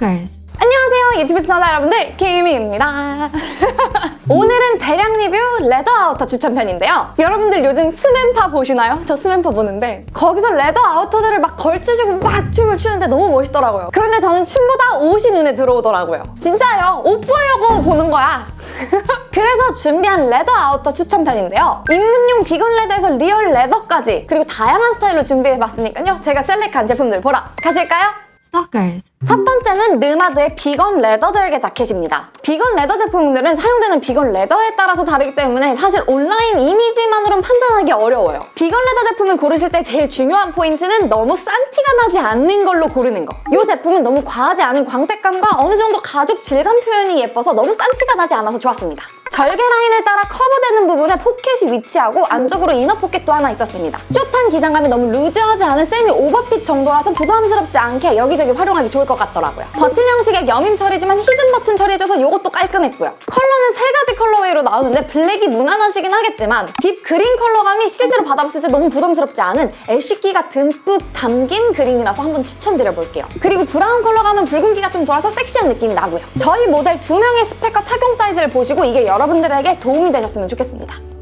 Stalkers. 안녕하세요 유튜브 시청자 여러분들 김희입니다. 오늘은 대량 리뷰 leather outer 추천편인데요. 여러분들 요즘 스맨파 보시나요? 저 스맨파 보는데 거기서 레더 아우터들을 막 걸치시고 막 춤을 추는데 너무 멋있더라고요. 그런데 저는 춤보다 옷이 눈에 들어오더라고요. 진짜요? 옷 보려고 보는 거야. 그래서 준비한 leather outer 추천편인데요. 입문용 vegan leather에서 real leather까지 그리고 다양한 스타일로 준비해봤으니까요. 제가 select한 제품들 보러 가실까요? Stalkers. 첫 번째는 르마드의 vegan leather 절개 자켓입니다. vegan leather 제품들은 사용되는 vegan leather에 따라서 다르기 때문에 사실 온라인 이미지만으로는 판단하기 어려워요. vegan leather 제품을 고르실 때 제일 중요한 포인트는 너무 싼 티가 나지 않는 걸로 고르는 거. 이 제품은 너무 과하지 않은 광택감과 어느 정도 가죽 질감 표현이 예뻐서 너무 싼 티가 나지 않아서 좋았습니다. 절개 라인에 따라 커브되는 부분에 포켓이 위치하고 안쪽으로 inner 포켓도 하나 있었습니다. 숏한 기장감이 너무 루즈하지 않은 semi overfit 정도라서 부담스럽지 않게 여기저기 활용하기 좋을 것 같더라고요. 버튼 형식의 여밈 처리지만 hidden 버튼 처리해줘서 이것도 깔끔했고요. 컬러는 세 가지 colorway로 나오는데 블랙이 무난하시긴 하겠지만 deep green 컬러감이 실제로 받아봤을 때 너무 부담스럽지 않은 ash기가 듬뿍 담긴 그린이라서 한번 추천드려볼게요. 그리고 브라운 컬러감은 붉은기가 좀 돌아서 섹시한 느낌이 나고요. 저희 모델 두 명의 스펙과 착용 사이즈를 보시고 이게 여러분들에게 도움이 되셨으면 좋겠습니다.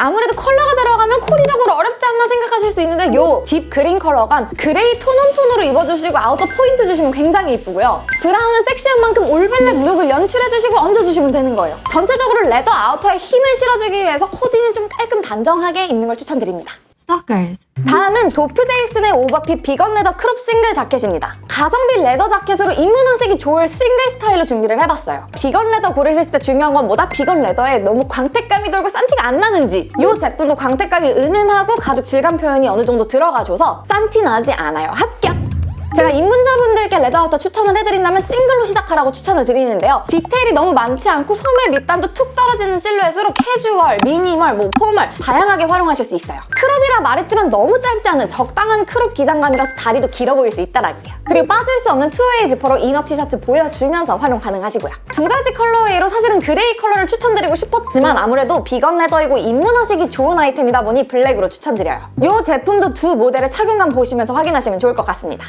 아무래도 컬러가 들어가면 코디적으로 어렵지 않나 생각하실 수 있는데 요 deep green 컬러감 그레이 tone on tone으로 입어주시고 outer 포인트 주시면 굉장히 이쁘고요. 브라운은 섹시한 만큼 all black look을 연출해주시고 얹어주시면 되는 거예요. 전체적으로 레더 아우터에 힘을 실어주기 위해서 코디는 좀 깔끔 단정하게 입는 걸 추천드립니다. Stalkers. 다음은 도프 제이슨의 overfit vegan leather crop 싱글 자켓입니다. 가성비 leather 자켓으로 입문하시기 좋을 싱글 스타일로 준비를 해봤어요. vegan leather 고르실 때 중요한 건 뭐다? vegan leather에 너무 광택감이 돌고 싼 티가 안 나는지 이 제품도 광택감이 은은하고 가죽 질감 표현이 어느 정도 들어가줘서 싼 티 나지 않아요. 합격! 제가 입문자분들께 leather outer 추천을 해드린다면 싱글로 시작하라고 추천을 드리는데요. 디테일이 너무 많지 않고 소매 밑단도 툭 떨어지는 실루엣으로 캐주얼, 미니멀, 뭐 formal 다양하게 활용하실 수 있어요. crop이라 말했지만 너무 짧지 않은 적당한 crop 기장감이라서 다리도 길어 보일 수 있다라는 게요. 그리고 빠질 수 없는 two-way 지퍼로 inner 티셔츠 보여주면서 활용 가능하시고요. 두 가지 colorway로 사실은 그레이 컬러를 추천드리고 싶었지만 아무래도 vegan leather이고 입문하시기 좋은 아이템이다 보니 블랙으로 추천드려요. 이 제품도 두 모델의 착용감 보시면서 확인하시면 좋을 것 같습니다.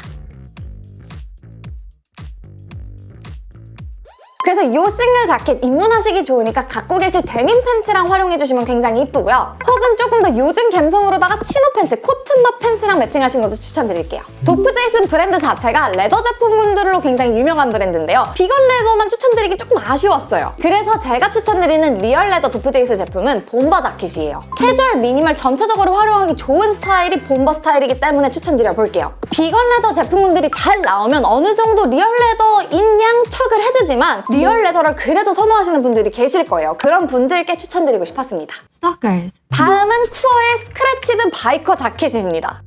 그래서 이 싱글 자켓 입문하시기 좋으니까 갖고 계실 데님 팬츠랑 활용해주시면 굉장히 이쁘고요. 혹은 조금 더 요즘 감성으로다가 chino 팬츠, 코튼바 팬츠랑 매칭하시는 것도 추천드릴게요. 도프 제이슨 브랜드 자체가 leather 제품군들로 굉장히 유명한 브랜드인데요. vegan leather만 추천드리기 조금 아쉬웠어요. 그래서 제가 추천드리는 real leather 도프 제이슨 제품은 bomber 자켓이에요. 캐주얼, 미니멀 전체적으로 활용하기 좋은 스타일이 bomber 스타일이기 때문에 추천드려볼게요. vegan leather 제품군들이 잘 나오면 어느 정도 real leather인 양 척을 해주지만 real leather를 그래도 선호하시는 분들이 계실 거예요. 그런 분들께 추천드리고 싶었습니다. Stalkers. 다음은 쿠어의 scratched biker 자켓입니다.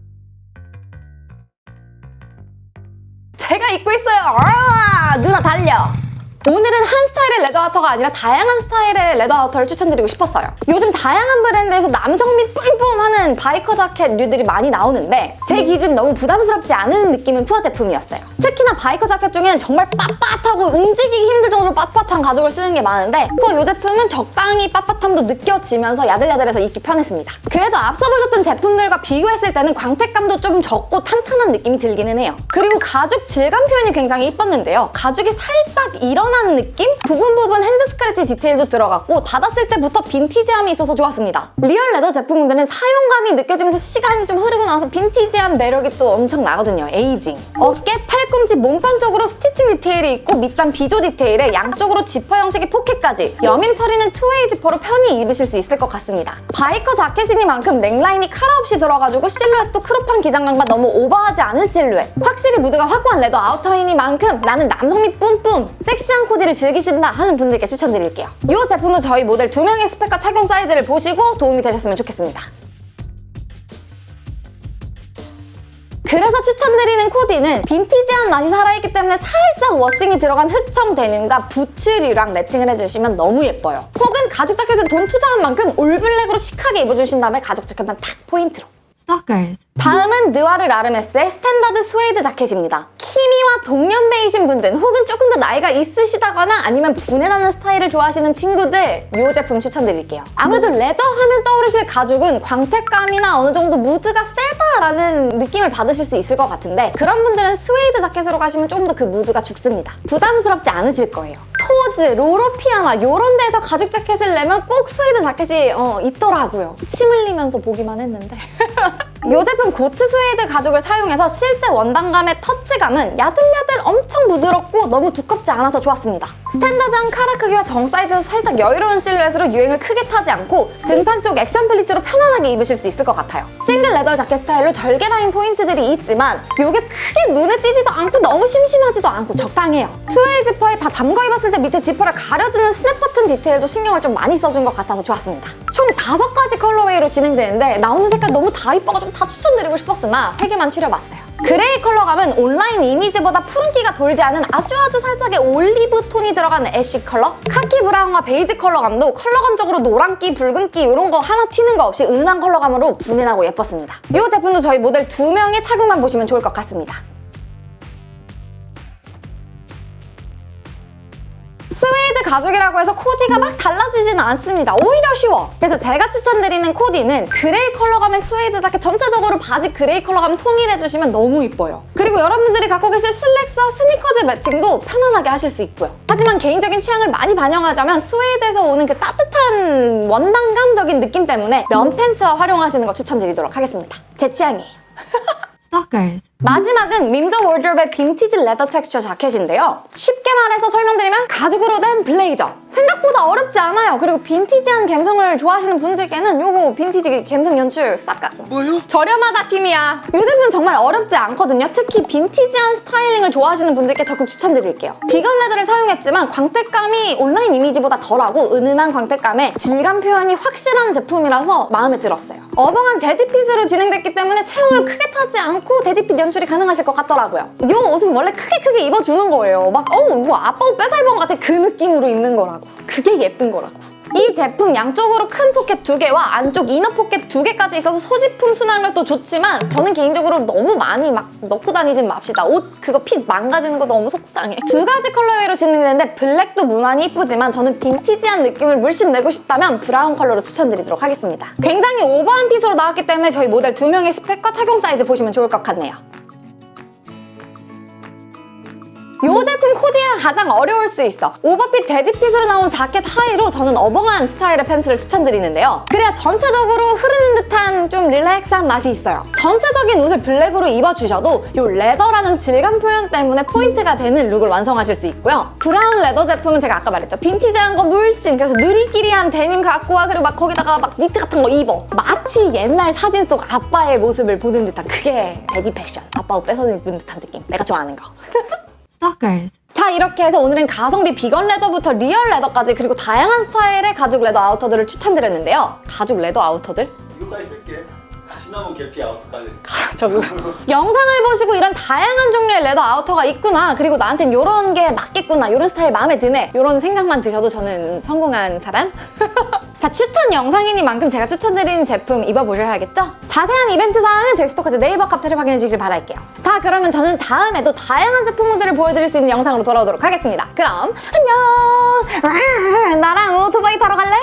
제가 입고 있어요. 아, 누나 달려! 오늘은 한 스타일의 레더 아우터가 아니라 다양한 스타일의 leather outer를 추천드리고 싶었어요. 요즘 다양한 브랜드에서 남성미 뿜뿜하는 biker 자켓 류들이 많이 나오는데 제 기준 너무 부담스럽지 않은 느낌은 쿠어 제품이었어요. 특히나 biker 자켓 중에는 정말 빳빳하고 움직이기 힘들 빳빳한 가죽을 쓰는 게 많은데 쿠어 이 제품은 적당히 빳빳함도 느껴지면서 야들야들해서 입기 편했습니다. 그래도 앞서 보셨던 제품들과 비교했을 때는 광택감도 좀 적고 탄탄한 느낌이 들기는 해요. 그리고 가죽 질감 표현이 굉장히 이뻤는데요. 가죽이 살짝 일어나는 느낌? 부분 부분 hand scratch 디테일도 들어갔고 받았을 때부터 빈티지함이 있어서 좋았습니다. real leather 제품들은 사용감이 느껴지면서 시간이 좀 흐르고 나서 빈티지한 매력이 또 엄청 나거든요. aging. 어깨, 팔꿈치, 몸판 쪽으로 stitching 디테일이 있고 밑단 비조 디테일에 양쪽으로 지퍼 형식의 포켓까지 여밈 처리는 two-way 지퍼로 편히 입으실 수 있을 것 같습니다. biker 자켓이니만큼 넥라인이 카라 없이 들어가지고 실루엣도 crop한 기장감과 너무 오버하지 않은 실루엣 확실히 무드가 확고한 leather outer이니만큼 나는 남성미 뿜뿜 섹시한 코디를 즐기신다 하는 분들께 추천드릴게요. 이 제품도 저희 모델 두 명의 스펙과 착용 사이즈를 보시고 도움이 되셨으면 좋겠습니다. 그래서 추천드리는 코디는 빈티지한 맛이 살아있기 때문에 살짝 washing이 들어간 흑청 데님과 부츠류랑 matching을 해주시면 너무 예뻐요. 혹은 가죽 자켓은 돈 투자한 만큼 all black으로 chic하게 입어주신 다음에 가죽 자켓만 탁 포인트로. Stalkers. 다음은 느와르 라르메스의 스탠다드 스웨이드 자켓입니다. 키미 저희와 동년배이신 분들 혹은 조금 더 나이가 있으시다거나 아니면 부내나는 스타일을 좋아하시는 친구들 이 제품 추천드릴게요. 아무래도 leather 하면 떠오르실 가죽은 광택감이나 어느 정도 무드가 세다 라는 느낌을 받으실 수 있을 것 같은데 그런 분들은 스웨이드 자켓으로 가시면 조금 더 그 무드가 죽습니다. 부담스럽지 않으실 거예요. 토즈, 로로피아나 이런 데서 가죽 자켓을 내면 꼭 스웨이드 자켓이 어, 있더라고요. 침 흘리면서 보기만 했는데. 이 제품 goat 스웨이드 가죽을 사용해서 실제 원단감의 터치감은 야들야들 엄청 부드럽고 너무 두껍지 않아서 좋았습니다. 스탠다드한 카라 크기와 정 사이즈에서 살짝 여유로운 실루엣으로 유행을 크게 타지 않고 등판 쪽 action pleats로 편안하게 입으실 수 있을 것 같아요. 싱글 leather 자켓 스타일로 절개 라인 포인트들이 있지만 이게 크게 눈에 띄지도 않고 너무 심심하지도 않고 적당해요. two-way 지퍼에 다 잠궈 입었을 때 밑에 지퍼를 가려주는 스냅 버튼 디테일도 신경을 좀 많이 써준 것 같아서 좋았습니다. 총 다섯 가지 colorway로 진행되는데 나오는 색깔 너무 다 이뻐가지고 다 추천드리고 싶었으나 세 개만 추려봤어요. 그레이 컬러감은 온라인 이미지보다 푸른기가 돌지 않은 아주 아주 살짝의 올리브 톤이 들어간 ash 컬러 카키 브라운과 베이지 컬러감도 컬러감적으로 노란기, 붉은기 이런 거 하나 튀는 거 없이 은은한 컬러감으로 부내나고 예뻤습니다. 이 제품도 저희 모델 두 명의 착용샷 보시면 좋을 것 같습니다. 스웨이드 가죽이라고 해서 코디가 막 달라지지는 않습니다. 오히려 쉬워. 그래서 제가 추천드리는 코디는 그레이 컬러감의 스웨이드 자켓 전체적으로 바지 그레이 컬러감 통일해주시면 너무 이뻐요. 그리고 여러분들이 갖고 계실 슬랙스와 스니커즈 matching도 편안하게 하실 수 있고요. 하지만 개인적인 취향을 많이 반영하자면 스웨이드에서 오는 그 따뜻한 원단감적인 느낌 때문에 면 팬츠와 활용하시는 거 추천드리도록 하겠습니다. 제 취향이에요. Stalkers. 마지막은 밈더워드로브의 빈티지 leather texture 자켓인데요. 쉽게 말해서 설명드리면 가죽으로 된 블레이저. 생각보다 어렵지 않아요. 그리고 빈티지한 감성을 좋아하시는 분들께는 요거 빈티지 감성 연출 싹 가. 뭐요? 저렴하다 팀이야. 이 제품 정말 어렵지 않거든요. 특히 빈티지한 styling을 좋아하시는 분들께 적극 추천드릴게요. vegan leather를 사용했지만 광택감이 온라인 이미지보다 덜하고 은은한 광택감에 질감 표현이 확실한 제품이라서 마음에 들었어요. 어벙한 daddy fit으로 진행됐기 때문에 체형을 크게 타지 않고 daddy fit 연출 이 가능하실 것 같더라고요. 이 옷은 원래 크게 크게 입어주는 거예요. 막 어, 이거 아빠 옷 뺏어 입은 것 같아 그 느낌으로 입는 거라고. 그게 예쁜 거라고. 이 제품 양쪽으로 큰 포켓 두 개와 안쪽 inner 포켓 두 개까지 있어서 소지품 수납력도 좋지만 저는 개인적으로 너무 많이 막 넣고 다니진 맙시다. 옷 그거 핏 망가지는 거 너무 속상해. 두 가지 colorway로 진행되는데 블랙도 무난히 이쁘지만 저는 빈티지한 느낌을 물씬 내고 싶다면 브라운 컬러로 추천드리도록 하겠습니다. 굉장히 오버한 핏으로 나왔기 때문에 저희 모델 두 명의 스펙과 착용 사이즈 보시면 좋을 것 같네요. 이 제품 코디가 가장 어려울 수 있어. 오버핏, 데디핏으로 나온 자켓 하의로 저는 어벙한 스타일의 팬츠를 추천드리는데요. 그래야 전체적으로 흐르는 듯한 좀 relax한 맛이 있어요. 전체적인 옷을 블랙으로 입어주셔도 이 leather라는 질감 표현 때문에 포인트가 되는 룩을 완성하실 수 있고요. 브라운 leather 제품은 제가 아까 말했죠. 빈티지한 거 물씬 그래서 누리끼리한 데님 갖고 와 그리고 막 거기다가 막 니트 같은 거 입어. 마치 옛날 사진 속 아빠의 모습을 보는 듯한 그게 daddy 패션. 아빠 옷 뺏어 입은 듯한 느낌. 내가 좋아하는 거. Stalkers. 자 이렇게 해서 오늘은 가성비 vegan leather부터 real leather까지 그리고 다양한 스타일의 가죽 leather outer들을 추천드렸는데요. 가죽 leather outer들? 이거까지 쓸게. 시나몬 계피 아웃까지. 저거 영상을 보시고 이런 다양한 종류의 레더 아우터가 있구나 그리고 나한텐 이런 게 맞겠구나 이런 스타일 마음에 드네 이런 생각만 드셔도 저는 성공한 사람? 자 추천 영상이니만큼 제가 추천드리는 제품 입어보셔야겠죠? 자세한 이벤트 사항은 제스토커즈 네이버 카페를 확인해 주길 바랄게요. 자 그러면 저는 다음에도 다양한 제품들을 보여드릴 수 있는 영상으로 돌아오도록 하겠습니다. 그럼 안녕! 나랑 오토바이 타러 갈래?